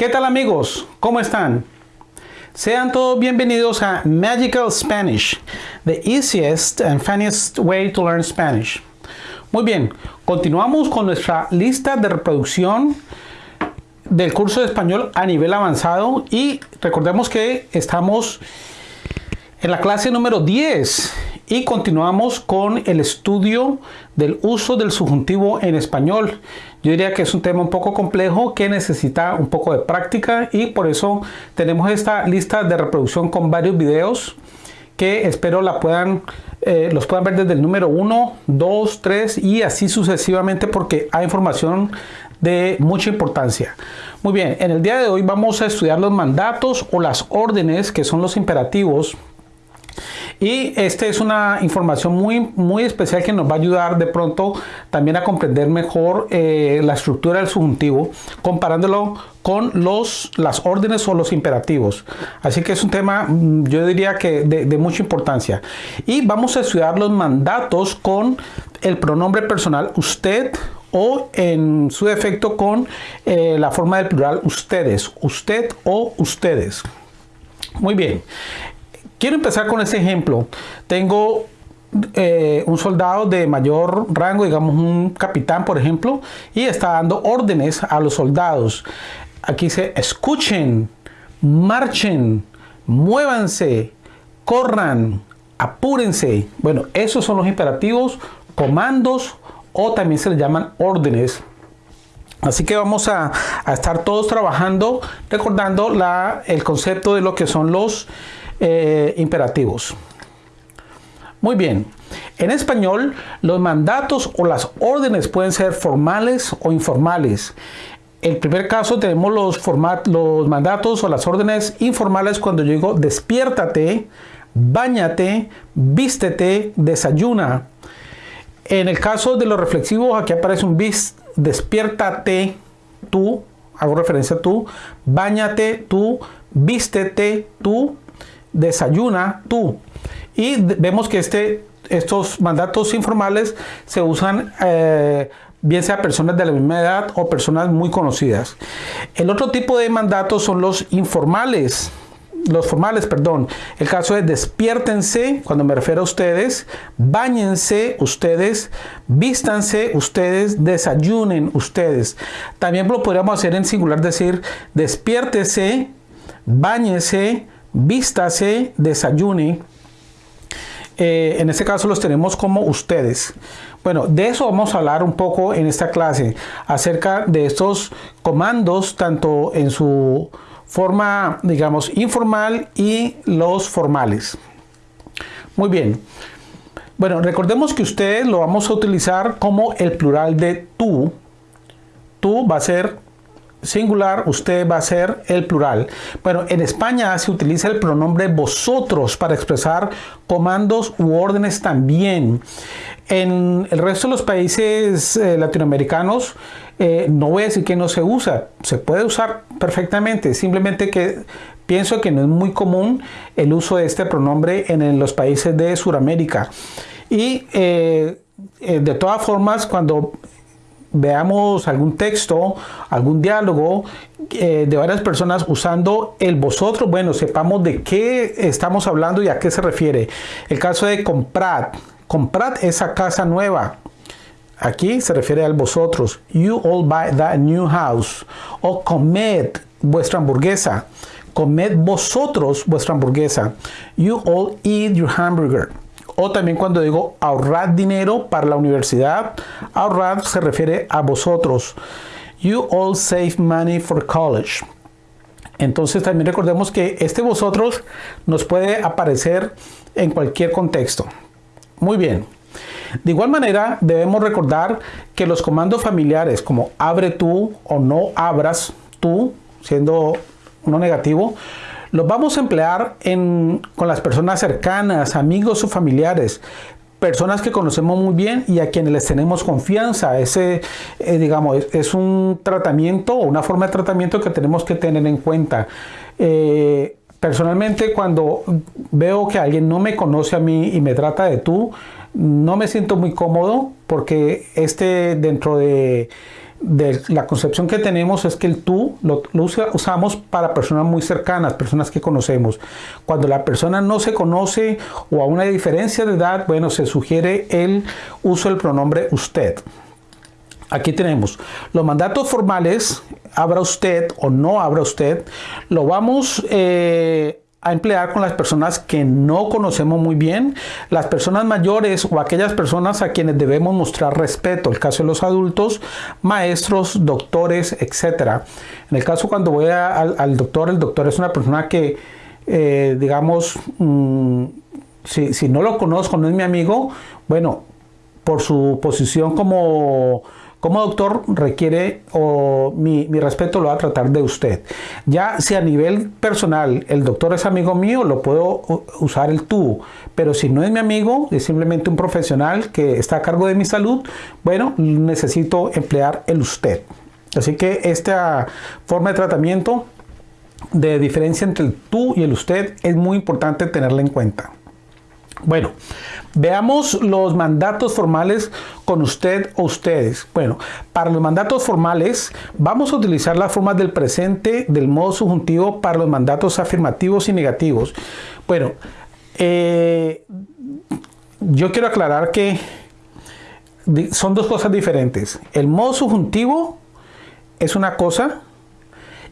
¿Qué tal amigos? ¿Cómo están? Sean todos bienvenidos a Magical Spanish, the easiest and funniest way to learn Spanish. Muy bien, continuamos con nuestra lista de reproducción del curso de español a nivel avanzado y recordemos que estamos en la clase número 10 y continuamos con el estudio del uso del subjuntivo en español. Yo diría que es un tema un poco complejo que necesita un poco de práctica y por eso tenemos esta lista de reproducción con varios videos que espero la puedan, eh, los puedan ver desde el número 1, 2, 3 y así sucesivamente porque hay información de mucha importancia. Muy bien, en el día de hoy vamos a estudiar los mandatos o las órdenes que son los imperativos y esta es una información muy, muy especial que nos va a ayudar de pronto también a comprender mejor eh, la estructura del subjuntivo, comparándolo con los, las órdenes o los imperativos. Así que es un tema, mm, yo diría que de, mucha importancia. Y vamos a estudiar los mandatos con el pronombre personal usted o en su defecto con eh, la forma del plural ustedes, usted o ustedes. Muy bien, Quiero empezar con este ejemplo. Tengo eh, un soldado de mayor rango, digamos un capitán, por ejemplo, y está dando órdenes a los soldados. Aquí dice, escuchen, marchen, muévanse, corran, apúrense. Bueno, esos son los imperativos, comandos o también se les llaman órdenes. Así que vamos a, estar todos trabajando, recordando el concepto de lo que son los eh, imperativos. Muy bien. En español, los mandatos o las órdenes pueden ser formales o informales. En el primer caso tenemos los, los mandatos o las órdenes informales cuando yo digo despiértate, bañate, vístete, desayuna. En el caso de los reflexivos, aquí aparece un bis, despiértate tú, hago referencia a tú, bañate tú, vístete tú, desayuna tú. Y vemos que este, estos mandatos informales se usan eh, bien sea personas de la misma edad o personas muy conocidas. El otro tipo de mandatos son los informales. Los formales, perdón. El caso es despiértense, cuando me refiero a ustedes, bañense ustedes, vístanse ustedes, desayunen ustedes. También lo podríamos hacer en singular, decir despiértese, bañense, vístase, desayune. Eh, en este caso los tenemos como ustedes. Bueno, de eso vamos a hablar un poco en esta clase, acerca de estos comandos, tanto en su forma, digamos, informal y los formales. Muy bien. Bueno, recordemos que ustedes lo vamos a utilizar como el plural de tú. Tú va a ser singular, usted va a ser el plural. Bueno, en España se utiliza el pronombre vosotros para expresar comandos u órdenes también. En el resto de los países eh, latinoamericanos, eh, no voy a decir que no se usa, se puede usar perfectamente, simplemente que pienso que no es muy común el uso de este pronombre en, los países de Sudamérica. Y eh, de todas formas, cuando veamos algún texto, algún diálogo eh, de varias personas usando el vosotros, bueno, sepamos de qué estamos hablando y a qué se refiere. El caso de comprar, comprad esa casa nueva. Aquí se refiere al vosotros. You all buy that new house. O comed vuestra hamburguesa. Comed vosotros vuestra hamburguesa. You all eat your hamburger. O también cuando digo ahorrar dinero para la universidad, ahorrar se refiere a vosotros. You all save money for college. Entonces también recordemos que este vosotros nos puede aparecer en cualquier contexto. Muy bien. De igual manera, debemos recordar que los comandos familiares como abre tú o no abras tú, siendo uno negativo, los vamos a emplear con las personas cercanas, amigos o familiares, personas que conocemos muy bien y a quienes les tenemos confianza. Ese, eh, digamos, es, un tratamiento o una forma de tratamiento que tenemos que tener en cuenta. Eh, personalmente, cuando veo que alguien no me conoce a mí y me trata de tú, no me siento muy cómodo porque este dentro de de la concepción que tenemos es que el tú lo, usamos para personas muy cercanas, personas que conocemos. Cuando la persona no se conoce o a una diferencia de edad, bueno, se sugiere el uso del pronombre usted. Aquí tenemos los mandatos formales, abra usted o no abra usted, lo vamos eh, a emplear con las personas que no conocemos muy bien, las personas mayores o aquellas personas a quienes debemos mostrar respeto. El caso de los adultos, maestros, doctores, etc. En el caso cuando voy al, doctor, el doctor es una persona que, eh, digamos, mm, si, si no lo conozco, no es mi amigo, bueno, por su posición como como doctor requiere o mi, respeto lo va a tratar de usted. Ya si a nivel personal el doctor es amigo mío, lo puedo usar el tú. Pero si no es mi amigo, es simplemente un profesional que está a cargo de mi salud, bueno, necesito emplear el usted. Así que esta forma de tratamiento de diferencia entre el tú y el usted es muy importante tenerla en cuenta. Bueno, veamos los mandatos formales con usted o ustedes. Bueno, para los mandatos formales vamos a utilizar las formas del presente del modo subjuntivo para los mandatos afirmativos y negativos. Bueno, eh, yo quiero aclarar que son dos cosas diferentes. El modo subjuntivo es una cosa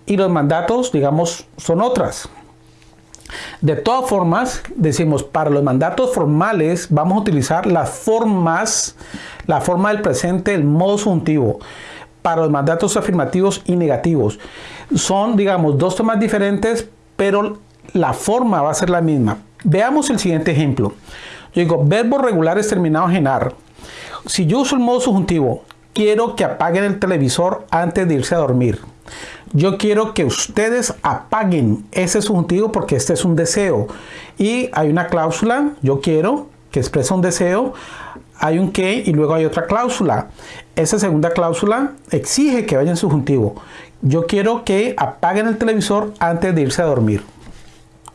y los mandatos, digamos, son otras. De todas formas, decimos, para los mandatos formales vamos a utilizar las formas, la forma del presente, el modo subjuntivo. Para los mandatos afirmativos y negativos. Son, digamos, dos temas diferentes, pero la forma va a ser la misma. Veamos el siguiente ejemplo. Yo digo, verbos regulares terminados en AR. Si yo uso el modo subjuntivo, quiero que apaguen el televisor antes de irse a dormir. Yo quiero que ustedes apaguen ese subjuntivo porque este es un deseo. Y hay una cláusula, yo quiero, que expresa un deseo. Hay un que y luego hay otra cláusula. Esa segunda cláusula exige que vaya en subjuntivo. Yo quiero que apaguen el televisor antes de irse a dormir.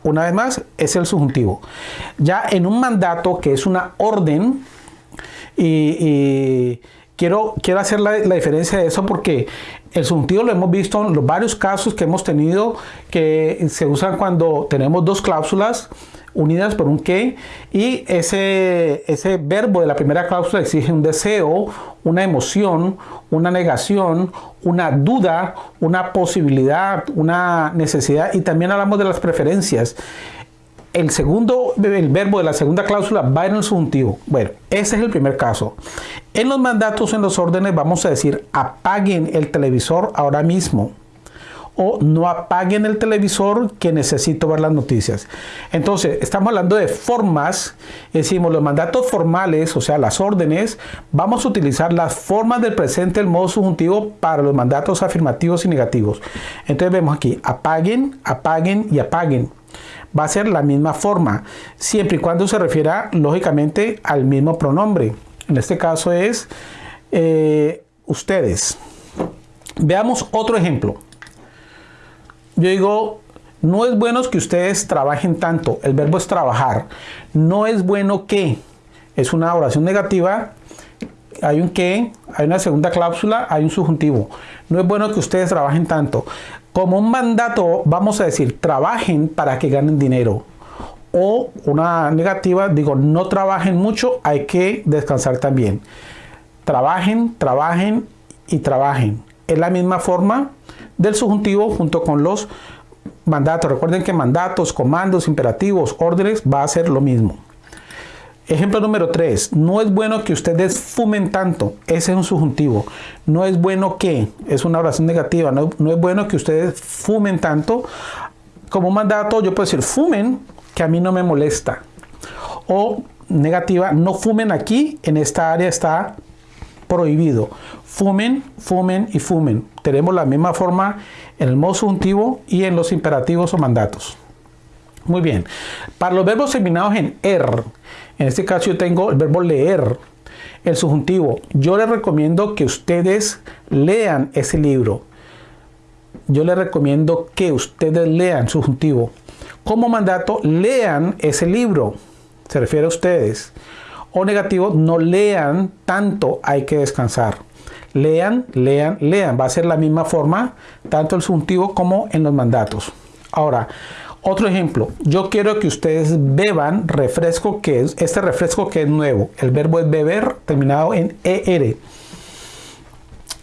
Una vez más, es el subjuntivo. Ya en un mandato que es una orden y, quiero, quiero hacer la, diferencia de eso porque el subjuntivo lo hemos visto en los varios casos que hemos tenido que se usan cuando tenemos dos cláusulas unidas por un que y ese, ese verbo de la primera cláusula exige un deseo, una emoción, una negación, una duda, una posibilidad, una necesidad y también hablamos de las preferencias el segundo, el verbo de la segunda cláusula va en el subjuntivo. Bueno, ese es el primer caso. En los mandatos, en los órdenes, vamos a decir apaguen el televisor ahora mismo. O no apaguen el televisor que necesito ver las noticias. Entonces, estamos hablando de formas. Decimos los mandatos formales, o sea, las órdenes. Vamos a utilizar las formas del presente, el modo subjuntivo, para los mandatos afirmativos y negativos. Entonces, vemos aquí apaguen, apaguen y apaguen va a ser la misma forma, siempre y cuando se refiera lógicamente al mismo pronombre. En este caso es eh, ustedes. Veamos otro ejemplo. Yo digo, no es bueno que ustedes trabajen tanto. El verbo es trabajar. No es bueno que. Es una oración negativa. Hay un que, hay una segunda cláusula, hay un subjuntivo. No es bueno que ustedes trabajen tanto. Como un mandato, vamos a decir, trabajen para que ganen dinero. O una negativa, digo, no trabajen mucho, hay que descansar también. Trabajen, trabajen y trabajen. Es la misma forma del subjuntivo junto con los mandatos. Recuerden que mandatos, comandos, imperativos, órdenes va a ser lo mismo. Ejemplo número 3. No es bueno que ustedes fumen tanto. Ese es un subjuntivo. No es bueno que. Es una oración negativa. No, es bueno que ustedes fumen tanto. Como mandato yo puedo decir fumen que a mí no me molesta. O negativa, no fumen aquí. En esta área está prohibido. Fumen, fumen y fumen. Tenemos la misma forma en el modo subjuntivo y en los imperativos o mandatos. Muy bien. Para los verbos terminados en er, en este caso yo tengo el verbo leer, el subjuntivo. Yo les recomiendo que ustedes lean ese libro. Yo les recomiendo que ustedes lean subjuntivo. Como mandato, lean ese libro. Se refiere a ustedes. O negativo, no lean tanto, hay que descansar. Lean, lean, lean. Va a ser la misma forma, tanto el subjuntivo como en los mandatos. Ahora, otro ejemplo, yo quiero que ustedes beban refresco que es, este refresco que es nuevo. El verbo es beber terminado en ER.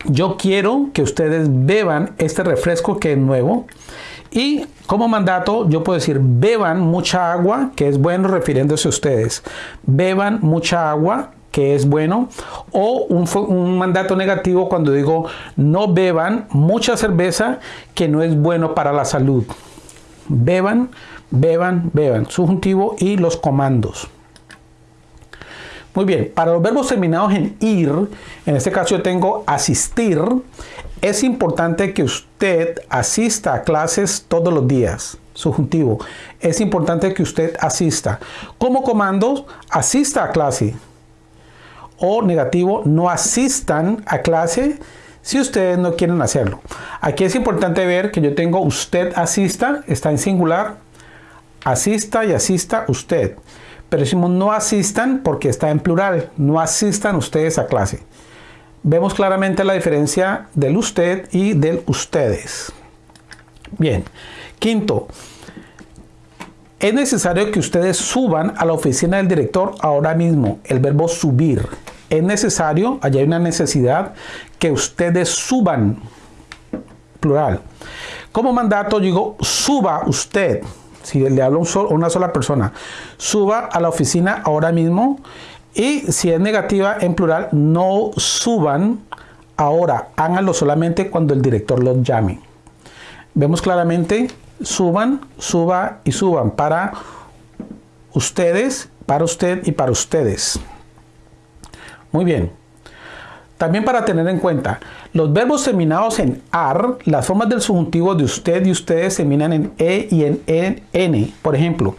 Yo quiero que ustedes beban este refresco que es nuevo. Y como mandato yo puedo decir beban mucha agua, que es bueno refiriéndose a ustedes. Beban mucha agua, que es bueno. O un, un mandato negativo cuando digo no beban mucha cerveza, que no es bueno para la salud beban, beban, beban, subjuntivo y los comandos. Muy bien, para los verbos terminados en ir, en este caso yo tengo asistir, es importante que usted asista a clases todos los días. Subjuntivo, es importante que usted asista. Como comandos, asista a clase. O negativo, no asistan a clase si ustedes no quieren hacerlo. Aquí es importante ver que yo tengo usted asista, está en singular, asista y asista usted. Pero decimos no asistan porque está en plural, no asistan ustedes a clase. Vemos claramente la diferencia del usted y del ustedes. Bien, quinto, es necesario que ustedes suban a la oficina del director ahora mismo, el verbo subir es necesario, allá hay una necesidad, que ustedes suban, plural. Como mandato digo, suba usted, si le hablo a una sola persona, suba a la oficina ahora mismo y si es negativa en plural, no suban ahora, háganlo solamente cuando el director los llame. Vemos claramente, suban, suba y suban para ustedes, para usted y para ustedes. Muy bien. También para tener en cuenta, los verbos terminados en AR, las formas del subjuntivo de usted y ustedes terminan en E y en N. Por ejemplo,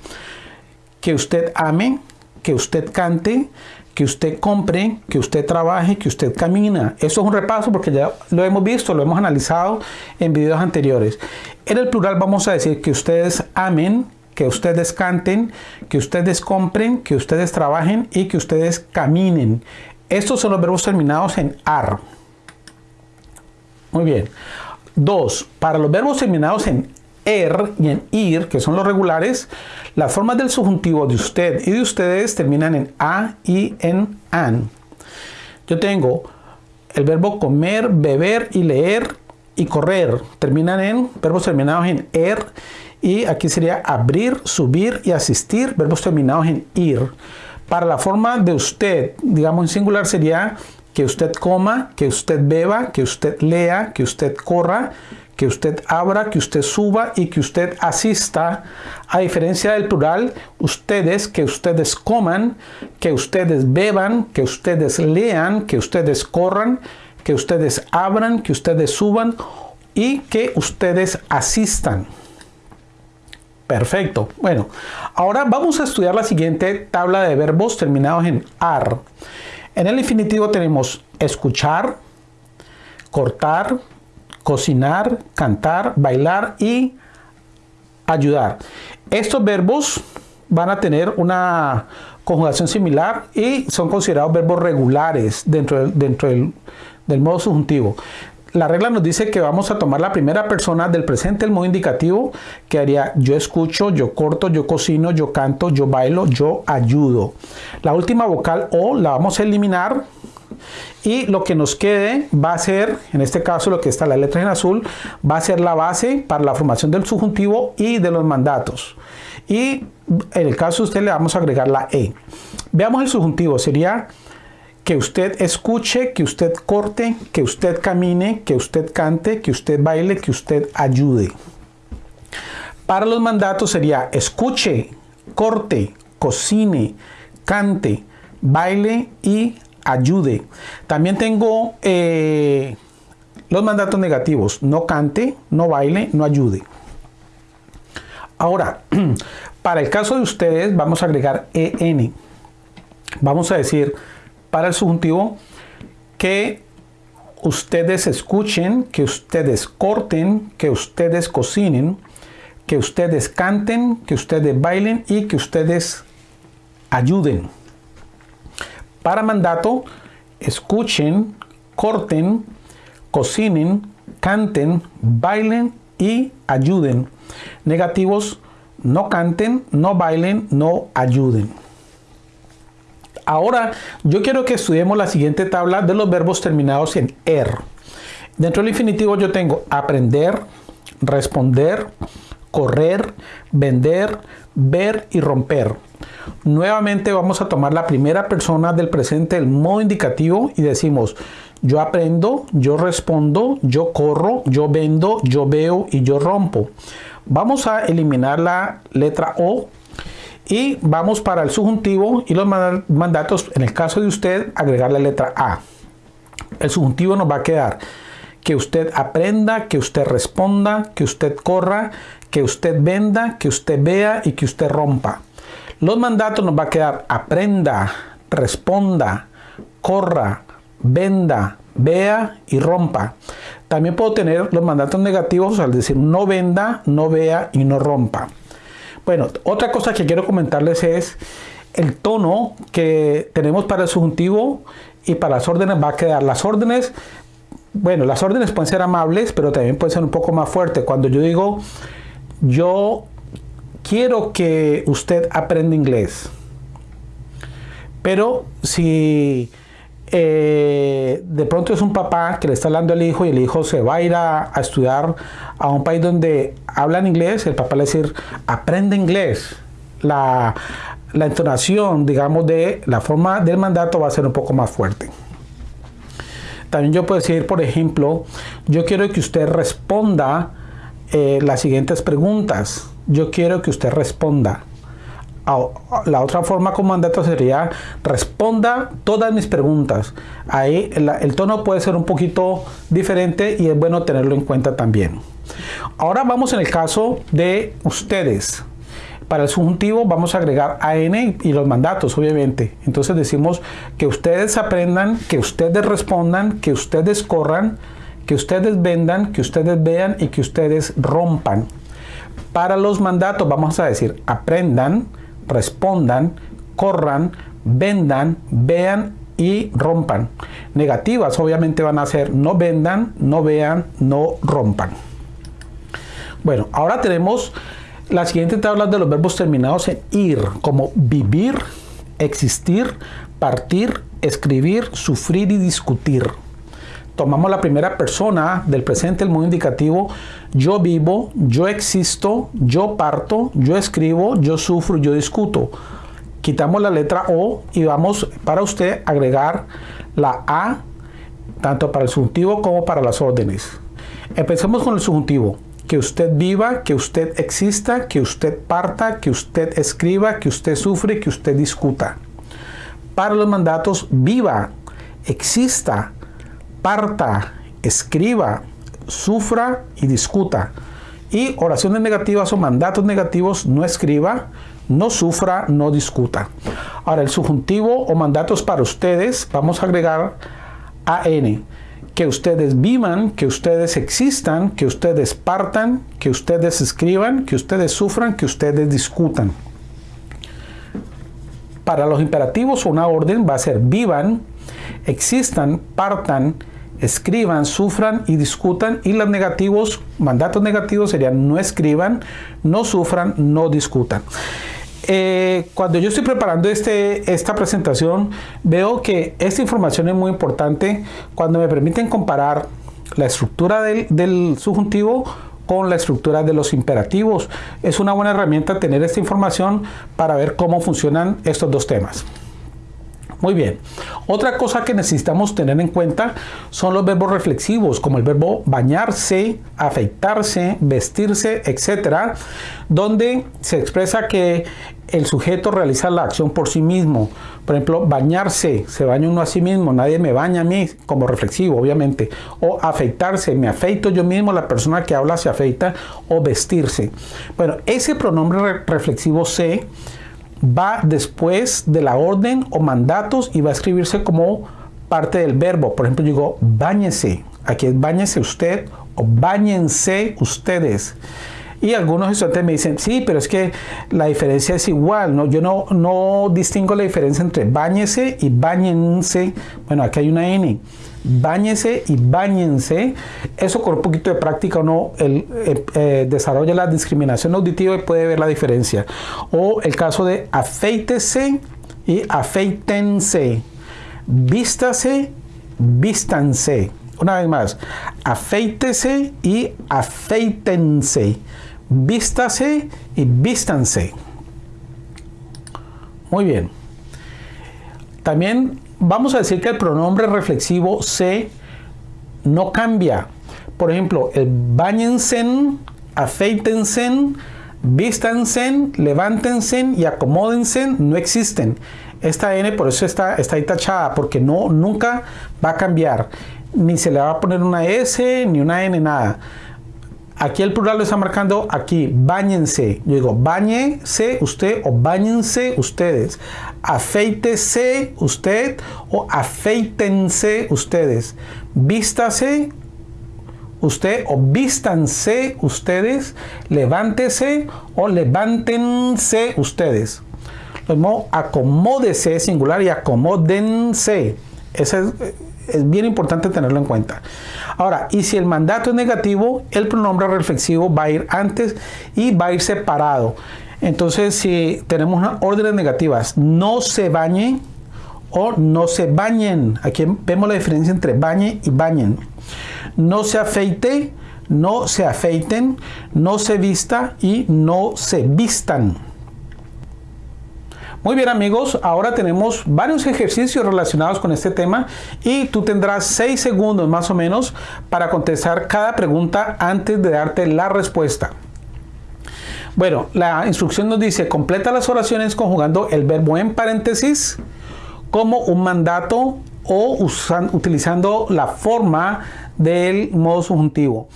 que usted ame, que usted cante, que usted compre, que usted trabaje, que usted camina. Eso es un repaso porque ya lo hemos visto, lo hemos analizado en videos anteriores. En el plural vamos a decir que ustedes amen, que ustedes canten, que ustedes compren, que ustedes trabajen y que ustedes caminen. Estos son los verbos terminados en AR. Muy bien. Dos, para los verbos terminados en er y en ir, que son los regulares, las formas del subjuntivo de usted y de ustedes terminan en a y en an. Yo tengo el verbo comer, beber y leer y correr. Terminan en verbos terminados en er y aquí sería abrir, subir y asistir, verbos terminados en ir. Para la forma de usted, digamos en singular, sería que usted coma, que usted beba, que usted lea, que usted corra, que usted abra, que usted suba y que usted asista. A diferencia del plural, ustedes, que ustedes coman, que ustedes beban, que ustedes lean, que ustedes corran, que ustedes abran, que ustedes suban y que ustedes asistan. Perfecto. Bueno, ahora vamos a estudiar la siguiente tabla de verbos terminados en AR. En el infinitivo tenemos escuchar, cortar, cocinar, cantar, bailar y ayudar. Estos verbos van a tener una conjugación similar y son considerados verbos regulares dentro, del modo subjuntivo la regla nos dice que vamos a tomar la primera persona del presente, el modo indicativo, que haría yo escucho, yo corto, yo cocino, yo canto, yo bailo, yo ayudo. La última vocal O la vamos a eliminar y lo que nos quede va a ser, en este caso lo que está la letra en azul, va a ser la base para la formación del subjuntivo y de los mandatos. Y en el caso de usted le vamos a agregar la E. Veamos el subjuntivo, sería que usted escuche, que usted corte, que usted camine, que usted cante, que usted baile, que usted ayude. Para los mandatos sería escuche, corte, cocine, cante, baile y ayude. También tengo eh, los mandatos negativos. No cante, no baile, no ayude. Ahora, para el caso de ustedes vamos a agregar EN. Vamos a decir para el subjuntivo que ustedes escuchen, que ustedes corten, que ustedes cocinen, que ustedes canten, que ustedes bailen y que ustedes ayuden. Para mandato, escuchen, corten, cocinen, canten, bailen y ayuden. Negativos, no canten, no bailen, no ayuden. Ahora yo quiero que estudiemos la siguiente tabla de los verbos terminados en er. Dentro del infinitivo yo tengo aprender, responder, correr, vender, ver y romper. Nuevamente vamos a tomar la primera persona del presente, el modo indicativo y decimos yo aprendo, yo respondo, yo corro, yo vendo, yo veo y yo rompo. Vamos a eliminar la letra O y vamos para el subjuntivo y los mandatos, en el caso de usted, agregar la letra A. El subjuntivo nos va a quedar que usted aprenda, que usted responda, que usted corra, que usted venda, que usted vea y que usted rompa. Los mandatos nos va a quedar aprenda, responda, corra, venda, vea y rompa. También puedo tener los mandatos negativos al decir no venda, no vea y no rompa. Bueno, otra cosa que quiero comentarles es el tono que tenemos para el subjuntivo y para las órdenes va a quedar. Las órdenes, bueno, las órdenes pueden ser amables, pero también pueden ser un poco más fuertes. Cuando yo digo, yo quiero que usted aprenda inglés. Pero si eh, de pronto es un papá que le está hablando al hijo y el hijo se va a ir a, estudiar a un país donde hablan inglés, el papá le va a decir, aprende inglés. La, la entonación, digamos, de la forma del mandato va a ser un poco más fuerte. También yo puedo decir, por ejemplo, yo quiero que usted responda eh, las siguientes preguntas. Yo quiero que usted responda la otra forma como mandato sería responda todas mis preguntas. Ahí el, tono puede ser un poquito diferente y es bueno tenerlo en cuenta también. Ahora vamos en el caso de ustedes. Para el subjuntivo vamos a agregar AN y los mandatos, obviamente. Entonces decimos que ustedes aprendan, que ustedes respondan, que ustedes corran, que ustedes vendan, que ustedes vean y que ustedes rompan. Para los mandatos vamos a decir aprendan, respondan, corran, vendan, vean y rompan. Negativas obviamente van a ser no vendan, no vean, no rompan. Bueno, ahora tenemos la siguiente tabla de los verbos terminados en ir, como vivir, existir, partir, escribir, sufrir y discutir tomamos la primera persona del presente, el modo indicativo, yo vivo, yo existo, yo parto, yo escribo, yo sufro, yo discuto. Quitamos la letra O y vamos para usted agregar la A, tanto para el subjuntivo como para las órdenes. Empecemos con el subjuntivo. Que usted viva, que usted exista, que usted parta, que usted escriba, que usted sufre, que usted discuta. Para los mandatos, viva, exista, parta, escriba, sufra y discuta. Y oraciones negativas o mandatos negativos, no escriba, no sufra, no discuta. Ahora, el subjuntivo o mandatos para ustedes, vamos a agregar AN. Que ustedes vivan, que ustedes existan, que ustedes partan, que ustedes escriban, que ustedes sufran, que ustedes discutan. Para los imperativos, una orden va a ser vivan, existan, partan, escriban, sufran y discutan y los negativos, mandatos negativos serían no escriban, no sufran, no discutan. Eh, cuando yo estoy preparando este, esta presentación, veo que esta información es muy importante cuando me permiten comparar la estructura del, del subjuntivo con la estructura de los imperativos. Es una buena herramienta tener esta información para ver cómo funcionan estos dos temas. Muy bien. Otra cosa que necesitamos tener en cuenta son los verbos reflexivos, como el verbo bañarse, afeitarse, vestirse, etcétera, donde se expresa que el sujeto realiza la acción por sí mismo. Por ejemplo, bañarse, se baña uno a sí mismo, nadie me baña a mí, como reflexivo, obviamente. O afeitarse, me afeito yo mismo, la persona que habla se afeita, o vestirse. Bueno, ese pronombre reflexivo se va después de la orden o mandatos y va a escribirse como parte del verbo. Por ejemplo, digo, báñese. Aquí es báñese usted o báñense ustedes. Y algunos estudiantes me dicen, sí, pero es que la diferencia es igual, ¿no? Yo no, no distingo la diferencia entre bañese y bañense. Bueno, aquí hay una N. Báñese y bañense. Eso con un poquito de práctica uno el, eh, eh, desarrolla la discriminación auditiva y puede ver la diferencia. O el caso de afeítese y afeítense. Vístase, vístanse. Una vez más, afeítese y afeítense. Vístase y vístanse. Muy bien. También vamos a decir que el pronombre reflexivo se no cambia. Por ejemplo, el bañense, afeítense, vístanse, levántense y acomódense no existen. Esta N por eso está, está ahí tachada, porque no, nunca va a cambiar. Ni se le va a poner una S, ni una N, nada. Aquí el plural lo está marcando aquí, bañense. Yo digo, bañese usted o bañense ustedes. Afeítese usted o afeítense ustedes. Vístase usted o vístanse ustedes. Levántese o levántense ustedes. Lo mismo, acomódese singular y acomódense. Eso es, es bien importante tenerlo en cuenta. Ahora, y si el mandato es negativo, el pronombre reflexivo va a ir antes y va a ir separado. Entonces, si tenemos unas órdenes negativas, no se bañe o no se bañen. Aquí vemos la diferencia entre bañe y bañen. No se afeite, no se afeiten, no se vista y no se vistan. Muy bien amigos, ahora tenemos varios ejercicios relacionados con este tema y tú tendrás 6 segundos más o menos para contestar cada pregunta antes de darte la respuesta. Bueno, la instrucción nos dice completa las oraciones conjugando el verbo en paréntesis como un mandato o utilizando la forma del modo subjuntivo.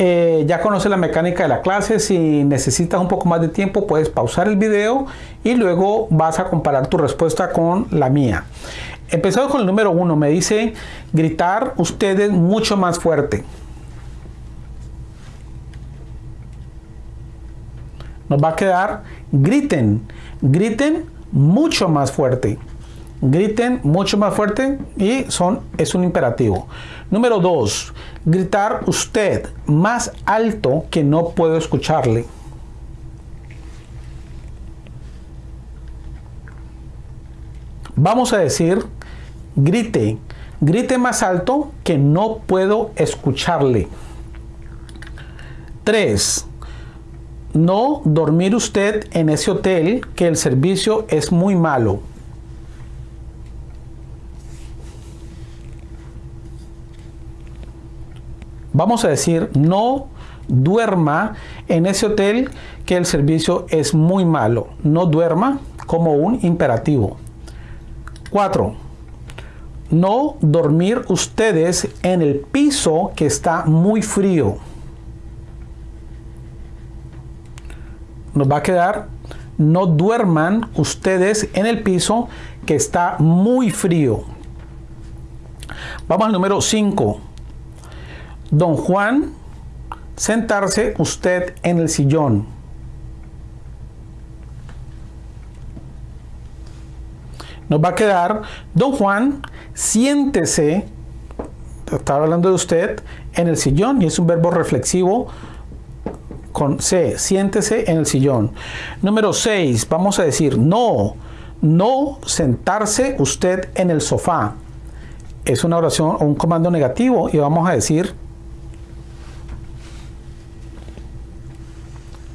Eh, ya conoces la mecánica de la clase, si necesitas un poco más de tiempo puedes pausar el video y luego vas a comparar tu respuesta con la mía. Empezamos con el número uno, me dice gritar ustedes mucho más fuerte. Nos va a quedar griten, griten mucho más fuerte griten mucho más fuerte y son, es un imperativo. Número dos, gritar usted más alto que no puedo escucharle. Vamos a decir, grite, grite más alto que no puedo escucharle. Tres, no dormir usted en ese hotel que el servicio es muy malo. Vamos a decir, no duerma en ese hotel que el servicio es muy malo. No duerma como un imperativo. 4. No dormir ustedes en el piso que está muy frío. Nos va a quedar, no duerman ustedes en el piso que está muy frío. Vamos al número 5 Don Juan, sentarse usted en el sillón. Nos va a quedar, don Juan, siéntese, estaba hablando de usted, en el sillón y es un verbo reflexivo con C, siéntese en el sillón. Número 6, vamos a decir no, no sentarse usted en el sofá. Es una oración o un comando negativo y vamos a decir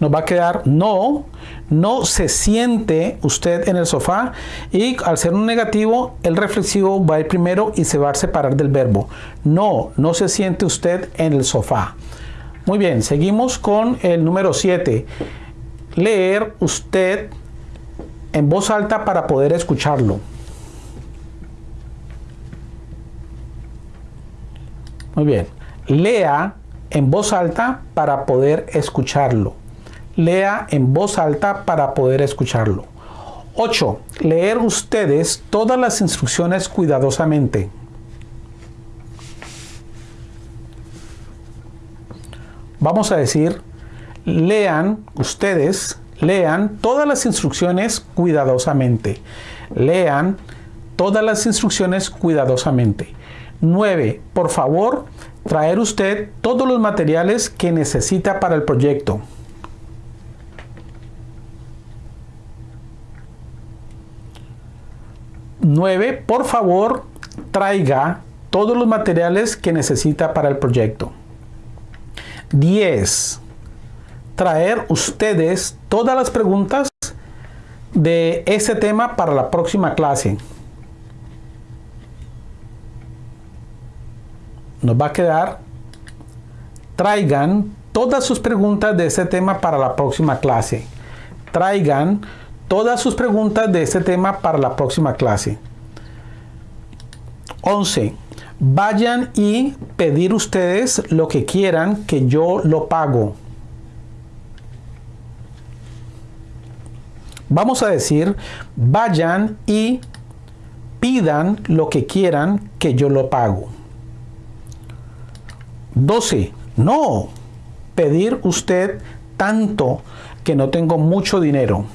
nos va a quedar no, no se siente usted en el sofá y al ser un negativo el reflexivo va a ir primero y se va a separar del verbo. No, no se siente usted en el sofá. Muy bien, seguimos con el número 7. Leer usted en voz alta para poder escucharlo. Muy bien. Lea en voz alta para poder escucharlo lea en voz alta para poder escucharlo. 8. Leer ustedes todas las instrucciones cuidadosamente. Vamos a decir, lean, ustedes lean todas las instrucciones cuidadosamente. Lean todas las instrucciones cuidadosamente. 9. Por favor, traer usted todos los materiales que necesita para el proyecto. 9. Por favor, traiga todos los materiales que necesita para el proyecto. 10. Traer ustedes todas las preguntas de ese tema para la próxima clase. Nos va a quedar, traigan todas sus preguntas de ese tema para la próxima clase. Traigan todas sus preguntas de este tema para la próxima clase. 11. Vayan y pedir ustedes lo que quieran que yo lo pago. Vamos a decir, vayan y pidan lo que quieran que yo lo pago. 12. No, pedir usted tanto que no tengo mucho dinero.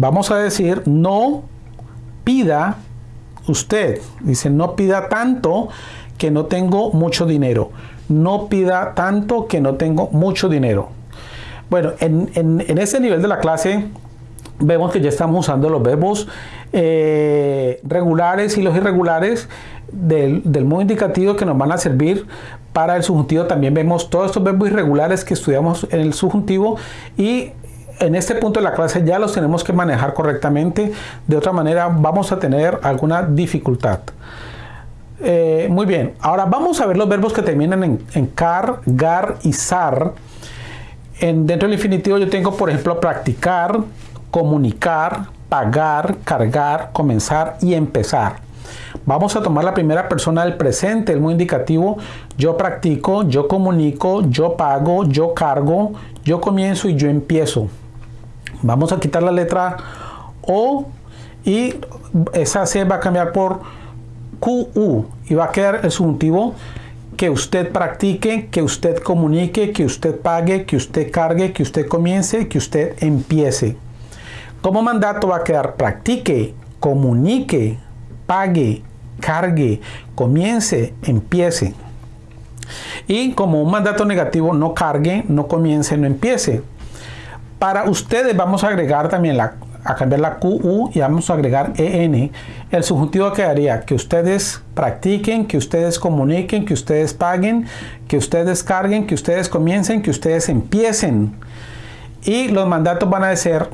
Vamos a decir, no pida usted, dice, no pida tanto que no tengo mucho dinero. No pida tanto que no tengo mucho dinero. Bueno, en, ese nivel de la clase vemos que ya estamos usando los verbos eh, regulares y los irregulares del, del, modo indicativo que nos van a servir para el subjuntivo. También vemos todos estos verbos irregulares que estudiamos en el subjuntivo y en este punto de la clase ya los tenemos que manejar correctamente, de otra manera vamos a tener alguna dificultad. Eh, muy bien, ahora vamos a ver los verbos que terminan en, car, gar y sar. En, dentro del infinitivo yo tengo, por ejemplo, practicar, comunicar, pagar, cargar, comenzar y empezar. Vamos a tomar la primera persona del presente, el muy indicativo. Yo practico, yo comunico, yo pago, yo cargo, yo comienzo y yo empiezo. Vamos a quitar la letra O y esa C va a cambiar por QU y va a quedar el subjuntivo que usted practique, que usted comunique, que usted pague, que usted cargue, que usted comience, que usted empiece. Como mandato va a quedar practique, comunique, pague, cargue, comience, empiece. Y como un mandato negativo, no cargue, no comience, no empiece. Para ustedes vamos a agregar también la, a cambiar la QU y vamos a agregar EN. El subjuntivo quedaría que ustedes practiquen, que ustedes comuniquen, que ustedes paguen, que ustedes carguen, que ustedes comiencen, que ustedes empiecen. Y los mandatos van a ser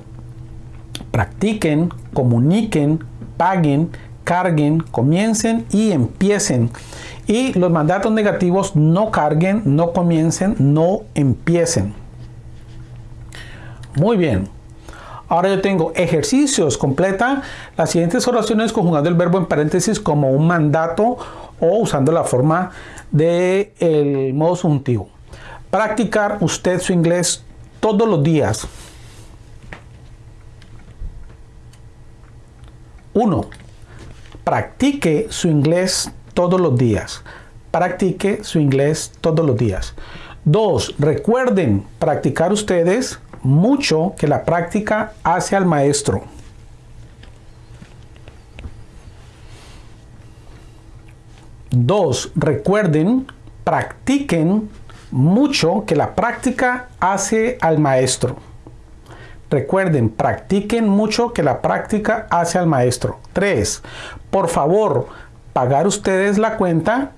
practiquen, comuniquen, paguen, carguen, comiencen y empiecen. Y los mandatos negativos no carguen, no comiencen, no empiecen. Muy bien. Ahora yo tengo ejercicios. Completa las siguientes oraciones conjugando el verbo en paréntesis como un mandato o usando la forma del el modo subjuntivo. Practicar usted su inglés todos los días. 1. Practique su inglés todos los días. Practique su inglés todos los días. 2. Recuerden practicar ustedes mucho que la práctica hace al maestro. Dos, recuerden, practiquen mucho que la práctica hace al maestro. Recuerden, practiquen mucho que la práctica hace al maestro. Tres, por favor, pagar ustedes la cuenta.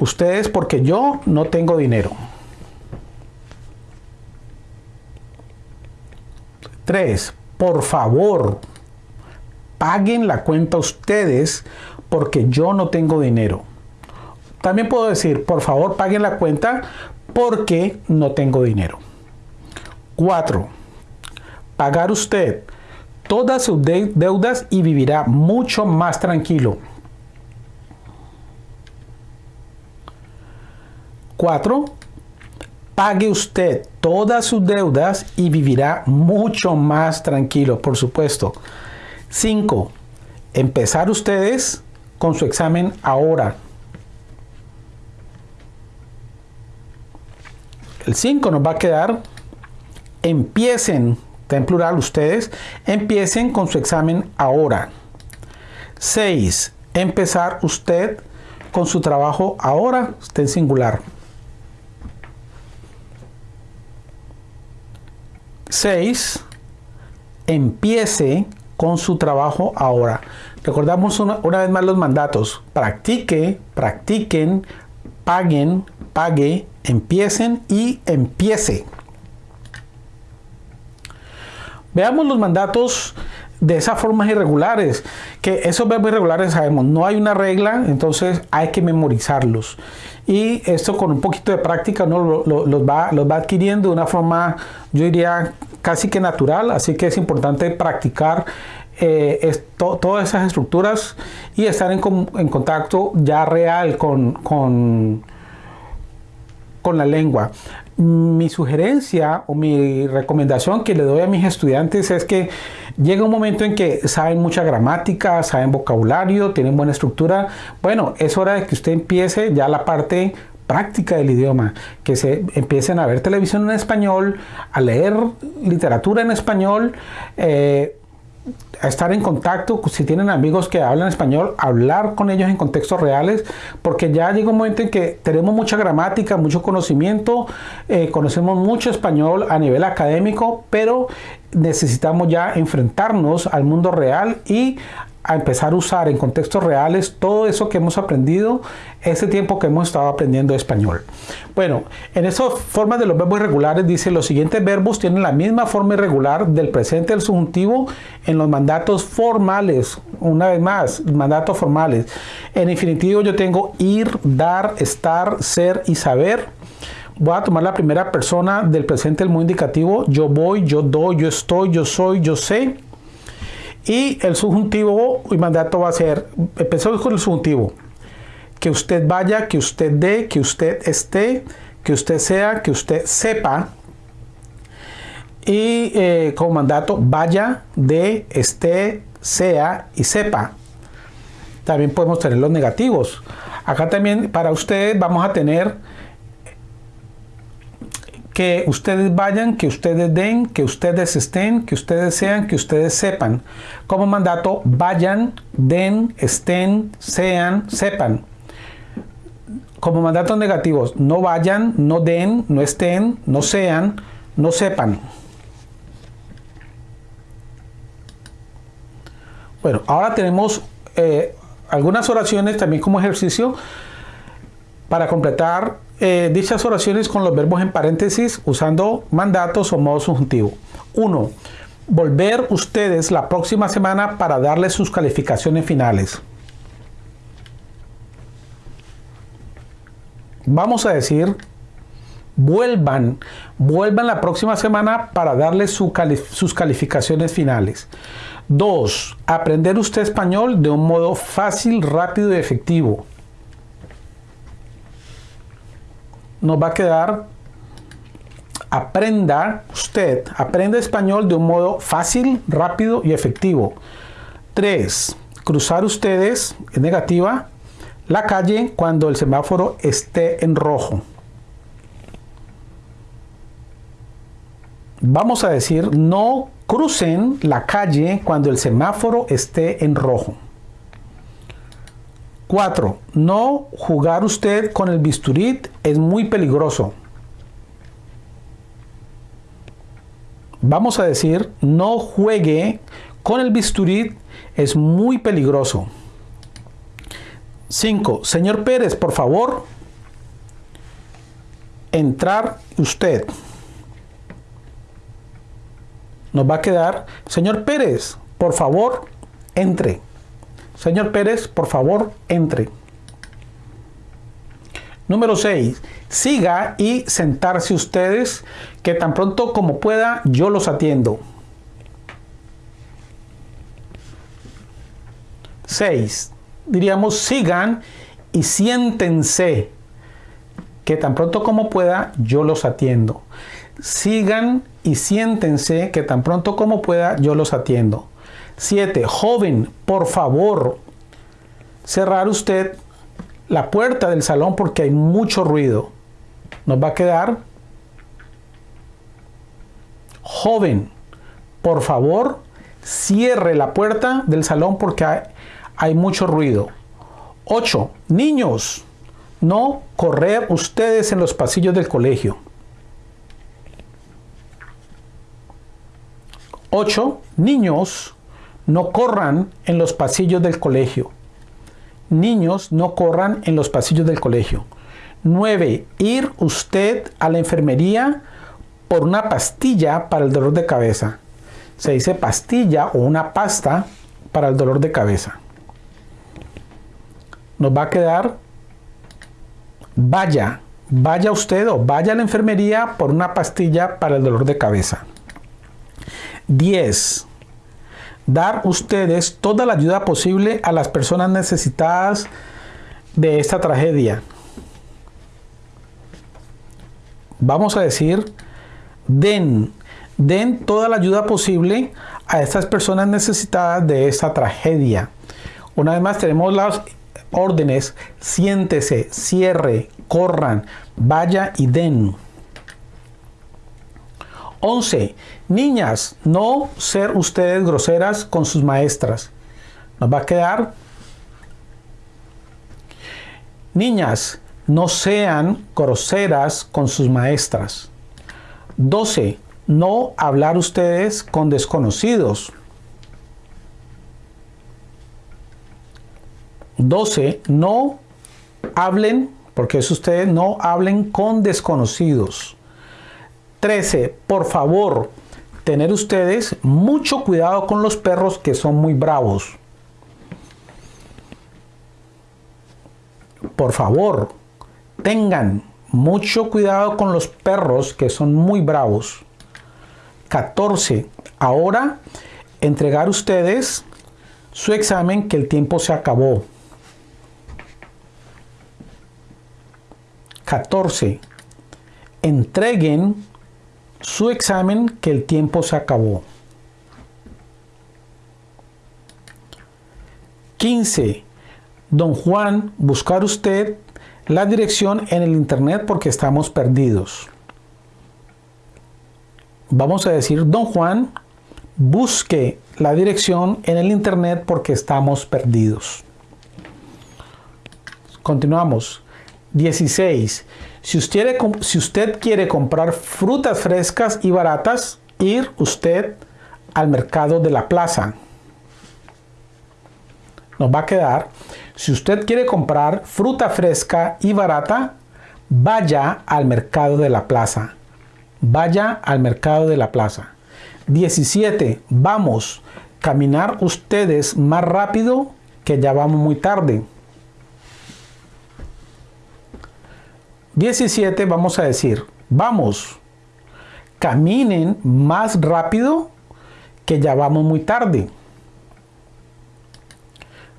Ustedes porque yo no tengo dinero. 3. Por favor, paguen la cuenta ustedes porque yo no tengo dinero. También puedo decir, por favor, paguen la cuenta porque no tengo dinero. 4. Pagar usted todas sus deudas y vivirá mucho más tranquilo. 4 pague usted todas sus deudas y vivirá mucho más tranquilo, por supuesto. 5. Empezar ustedes con su examen ahora. El 5 nos va a quedar, empiecen, está en plural ustedes, empiecen con su examen ahora. 6. Empezar usted con su trabajo ahora, está en singular. 6. Empiece con su trabajo ahora. Recordamos una, una, vez más los mandatos. Practique, practiquen, paguen, pague, empiecen y empiece. Veamos los mandatos de esas formas irregulares, que esos verbos irregulares sabemos, no hay una regla, entonces hay que memorizarlos. Y esto con un poquito de práctica ¿no? los, va, los va adquiriendo de una forma, yo diría, casi que natural, así que es importante practicar eh, todas esas estructuras y estar en, en contacto ya real con, con, con la lengua mi sugerencia o mi recomendación que le doy a mis estudiantes es que llega un momento en que saben mucha gramática, saben vocabulario, tienen buena estructura. Bueno, es hora de que usted empiece ya la parte práctica del idioma, que se empiecen a ver televisión en español, a leer literatura en español, eh, estar en contacto, si tienen amigos que hablan español, hablar con ellos en contextos reales, porque ya llega un momento en que tenemos mucha gramática, mucho conocimiento, eh, conocemos mucho español a nivel académico, pero necesitamos ya enfrentarnos al mundo real y a empezar a usar en contextos reales todo eso que hemos aprendido ese tiempo que hemos estado aprendiendo español. Bueno, en esas formas de los verbos irregulares dice los siguientes verbos tienen la misma forma irregular del presente del subjuntivo en los mandatos formales. Una vez más, mandatos formales. En infinitivo yo tengo ir, dar, estar, ser y saber. Voy a tomar la primera persona del presente del muy indicativo. Yo voy, yo doy, yo estoy, yo soy, yo sé. Y el subjuntivo y mandato va a ser, empezamos con el subjuntivo, que usted vaya, que usted dé, que usted esté, que usted sea, que usted sepa. Y eh, como mandato, vaya, dé, esté, sea y sepa. También podemos tener los negativos. Acá también para usted vamos a tener que ustedes vayan, que ustedes den, que ustedes estén, que ustedes sean, que ustedes sepan. Como mandato, vayan, den, estén, sean, sepan. Como mandatos negativos, no vayan, no den, no estén, no sean, no sepan. Bueno, ahora tenemos eh, algunas oraciones también como ejercicio para completar eh, dichas oraciones con los verbos en paréntesis usando mandatos o modo subjuntivo. 1. Volver ustedes la próxima semana para darles sus calificaciones finales. Vamos a decir, vuelvan, vuelvan la próxima semana para darles sus calificaciones finales. 2. Aprender usted español de un modo fácil, rápido y efectivo. Nos va a quedar aprenda usted, aprenda español de un modo fácil, rápido y efectivo. 3. Cruzar ustedes, en negativa, la calle cuando el semáforo esté en rojo. Vamos a decir, no crucen la calle cuando el semáforo esté en rojo. 4. No jugar usted con el bisturí es muy peligroso. Vamos a decir, no juegue con el bisturí es muy peligroso. 5. Señor Pérez, por favor, entrar usted. Nos va a quedar, señor Pérez, por favor, entre. Señor Pérez, por favor, entre. Número 6. Siga y sentarse ustedes, que tan pronto como pueda yo los atiendo. 6. Diríamos sigan y siéntense, que tan pronto como pueda yo los atiendo. Sigan y siéntense, que tan pronto como pueda yo los atiendo. 7. Joven, por favor, cerrar usted la puerta del salón porque hay mucho ruido. Nos va a quedar Joven, por favor, cierre la puerta del salón porque hay, mucho ruido. 8. Niños, no correr ustedes en los pasillos del colegio. 8. Niños, no corran en los pasillos del colegio. Niños, no corran en los pasillos del colegio. 9. Ir usted a la enfermería por una pastilla para el dolor de cabeza. Se dice pastilla o una pasta para el dolor de cabeza. Nos va a quedar vaya, vaya usted o vaya a la enfermería por una pastilla para el dolor de cabeza. 10. Dar ustedes toda la ayuda posible a las personas necesitadas de esta tragedia. Vamos a decir, den, den toda la ayuda posible a estas personas necesitadas de esta tragedia. Una vez más tenemos las órdenes, siéntese, cierre, corran, vaya y den. 11. Niñas, no ser ustedes groseras con sus maestras. Nos va a quedar. Niñas, no sean groseras con sus maestras. 12. No hablar ustedes con desconocidos. 12. No hablen, porque es ustedes, no hablen con desconocidos. 13. Por favor, tener ustedes mucho cuidado con los perros que son muy bravos. Por favor, tengan mucho cuidado con los perros que son muy bravos. 14. Ahora entregar ustedes su examen que el tiempo se acabó. 14. Entreguen su examen que el tiempo se acabó. 15. Don Juan, buscar usted la dirección en el internet porque estamos perdidos. Vamos a decir, don Juan, busque la dirección en el internet porque estamos perdidos. Continuamos. 16. Si usted, quiere comprar frutas frescas y baratas, ir usted al mercado de la plaza. Nos va a quedar, si usted quiere comprar fruta fresca y barata, vaya al mercado de la plaza. Vaya al mercado de la plaza. 17. Vamos, caminar ustedes más rápido que ya vamos muy tarde. 17 vamos a decir, vamos, caminen más rápido que ya vamos muy tarde.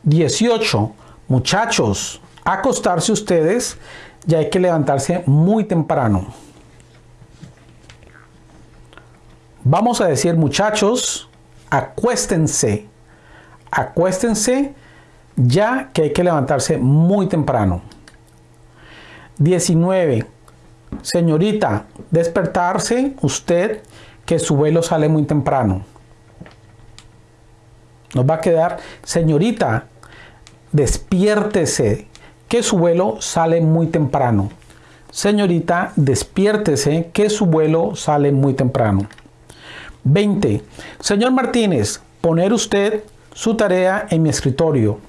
18. Muchachos, acostarse ustedes, ya hay que levantarse muy temprano. Vamos a decir, muchachos, acuéstense. Acuéstense ya que hay que levantarse muy temprano. 19. Señorita, despertarse usted que su vuelo sale muy temprano. Nos va a quedar, señorita, despiértese que su vuelo sale muy temprano. Señorita, despiértese que su vuelo sale muy temprano. 20. Señor Martínez, poner usted su tarea en mi escritorio.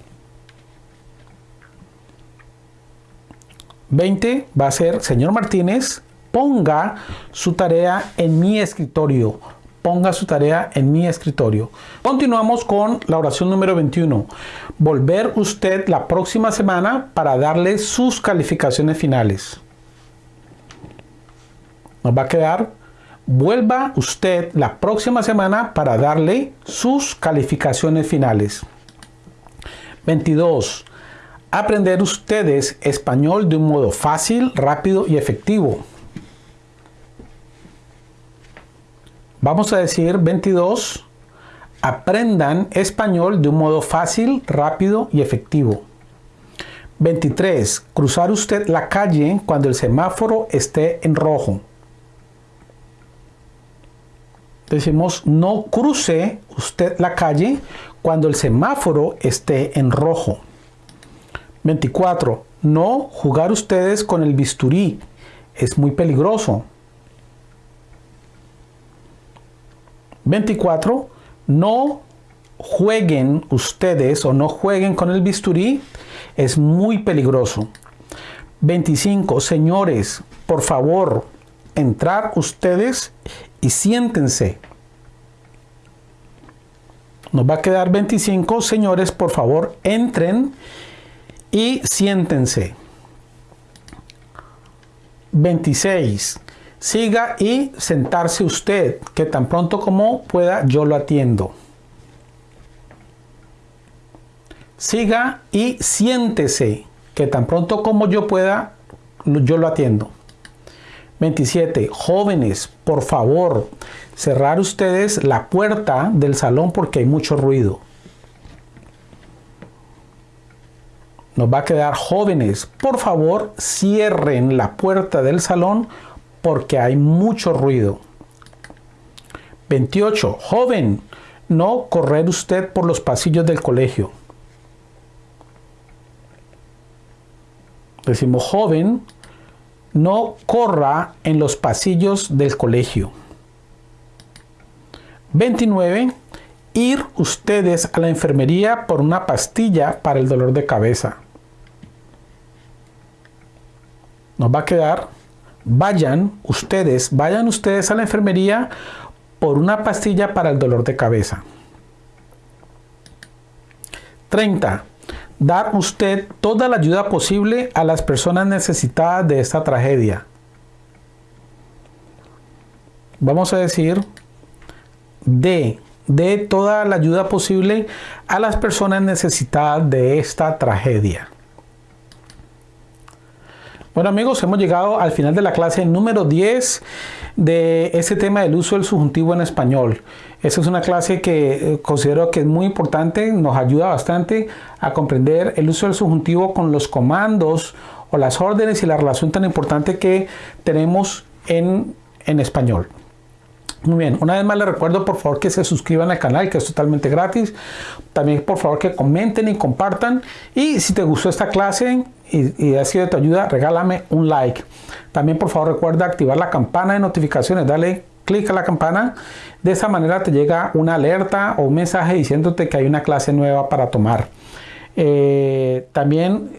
20 va a ser, señor Martínez, ponga su tarea en mi escritorio. Ponga su tarea en mi escritorio. Continuamos con la oración número 21. Volver usted la próxima semana para darle sus calificaciones finales. Nos va a quedar, vuelva usted la próxima semana para darle sus calificaciones finales. 22 aprender ustedes español de un modo fácil, rápido y efectivo. Vamos a decir 22. Aprendan español de un modo fácil, rápido y efectivo. 23. Cruzar usted la calle cuando el semáforo esté en rojo. Decimos, no cruce usted la calle cuando el semáforo esté en rojo. 24. No jugar ustedes con el bisturí. Es muy peligroso. 24. No jueguen ustedes o no jueguen con el bisturí. Es muy peligroso. 25. Señores, por favor, entrar ustedes y siéntense. Nos va a quedar 25. Señores, por favor, entren y siéntense. 26. Siga y sentarse usted, que tan pronto como pueda yo lo atiendo. Siga y siéntese, que tan pronto como yo pueda yo lo atiendo. 27. Jóvenes, por favor, cerrar ustedes la puerta del salón porque hay mucho ruido. Nos va a quedar jóvenes, por favor, cierren la puerta del salón porque hay mucho ruido. 28. Joven, no correr usted por los pasillos del colegio. Decimos joven, no corra en los pasillos del colegio. 29. Ir ustedes a la enfermería por una pastilla para el dolor de cabeza. Nos va a quedar, vayan ustedes, vayan ustedes a la enfermería por una pastilla para el dolor de cabeza. 30 dar usted toda la ayuda posible a las personas necesitadas de esta tragedia. Vamos a decir, de, de toda la ayuda posible a las personas necesitadas de esta tragedia. Bueno amigos, hemos llegado al final de la clase número 10 de este tema del uso del subjuntivo en español. Esta es una clase que eh, considero que es muy importante, nos ayuda bastante a comprender el uso del subjuntivo con los comandos o las órdenes y la relación tan importante que tenemos en, en español. Muy bien, una vez más les recuerdo por favor que se suscriban al canal que es totalmente gratis. También por favor que comenten y compartan. Y si te gustó esta clase y, ha sido de tu ayuda, regálame un like. También por favor recuerda activar la campana de notificaciones. Dale clic a la campana. De esa manera te llega una alerta o un mensaje diciéndote que hay una clase nueva para tomar. Eh, también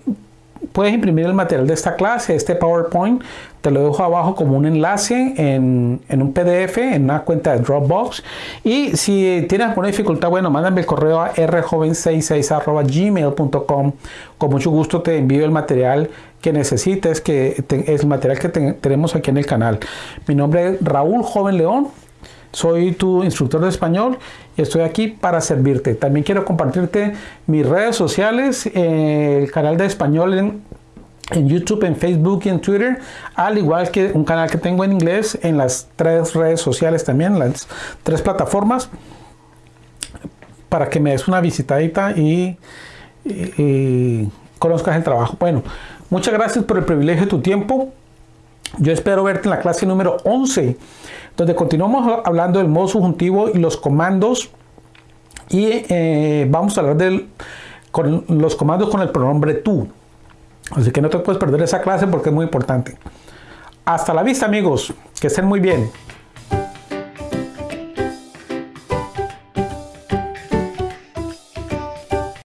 puedes imprimir el material de esta clase, este PowerPoint, te lo dejo abajo como un enlace en, un PDF, en una cuenta de Dropbox. Y si tienes alguna dificultad, bueno, mándame el correo a rjoven66.gmail.com. Con mucho gusto te envío el material que necesites, que es el material que tenemos aquí en el canal. Mi nombre es Raúl Joven León. Soy tu instructor de español y estoy aquí para servirte. También quiero compartirte mis redes sociales, eh, el canal de español en, en, YouTube, en Facebook y en Twitter, al igual que un canal que tengo en inglés en las tres redes sociales también, las tres plataformas, para que me des una visitadita y, y conozcas el trabajo. Bueno, muchas gracias por el privilegio de tu tiempo. Yo espero verte en la clase número 11 donde continuamos hablando del modo subjuntivo y los comandos y eh, vamos a hablar de los comandos con el pronombre tú. Así que no te puedes perder esa clase porque es muy importante. Hasta la vista amigos, que estén muy bien.